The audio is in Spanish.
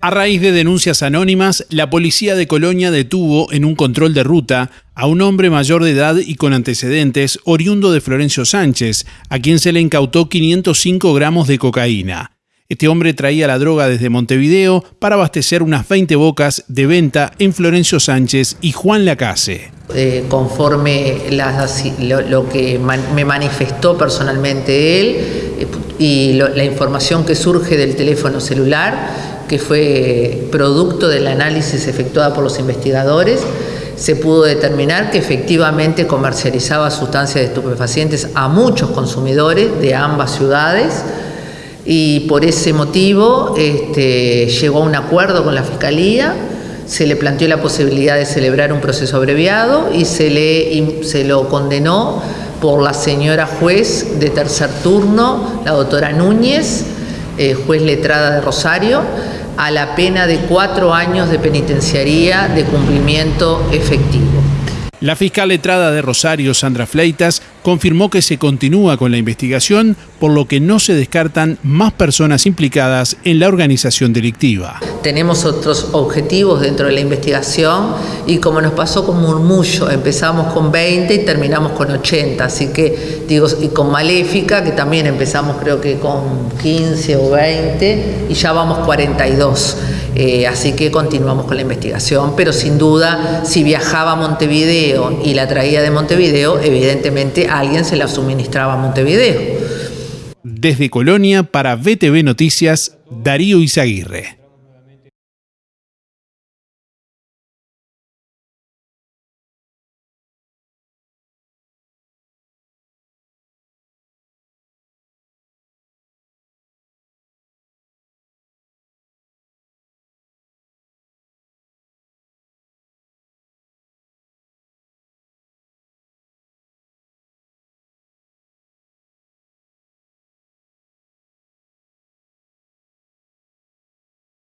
A raíz de denuncias anónimas, la policía de Colonia detuvo en un control de ruta a un hombre mayor de edad y con antecedentes oriundo de Florencio Sánchez, a quien se le incautó 505 gramos de cocaína. Este hombre traía la droga desde Montevideo para abastecer unas 20 bocas de venta en Florencio Sánchez y Juan Lacase. Eh, conforme lo, que me manifestó personalmente él eh, y la información que surge del teléfono celular, que fue producto del análisis efectuado por los investigadores, se pudo determinar que efectivamente comercializaba sustancias estupefacientes a muchos consumidores de ambas ciudades y por ese motivo este, llegó a un acuerdo con la Fiscalía, se le planteó la posibilidad de celebrar un proceso abreviado y se, le, se lo condenó por la señora juez de tercer turno, la doctora Núñez, eh, juez letrada de Rosario, a la pena de cuatro años de penitenciaría de cumplimiento efectivo. La fiscal letrada de Rosario, Sandra Fleitas, confirmó que se continúa con la investigación, por lo que no se descartan más personas implicadas en la organización delictiva. Tenemos otros objetivos dentro de la investigación y como nos pasó con Murmullo, empezamos con 20 y terminamos con 80, así que digo, y con Maléfica, que también empezamos creo que con 15 o 20 y ya vamos 42. Eh, así que continuamos con la investigación, pero sin duda, si viajaba a Montevideo y la traía de Montevideo, evidentemente alguien se la suministraba a Montevideo. Desde Colonia, para BTV Noticias, Darío Izaguirre.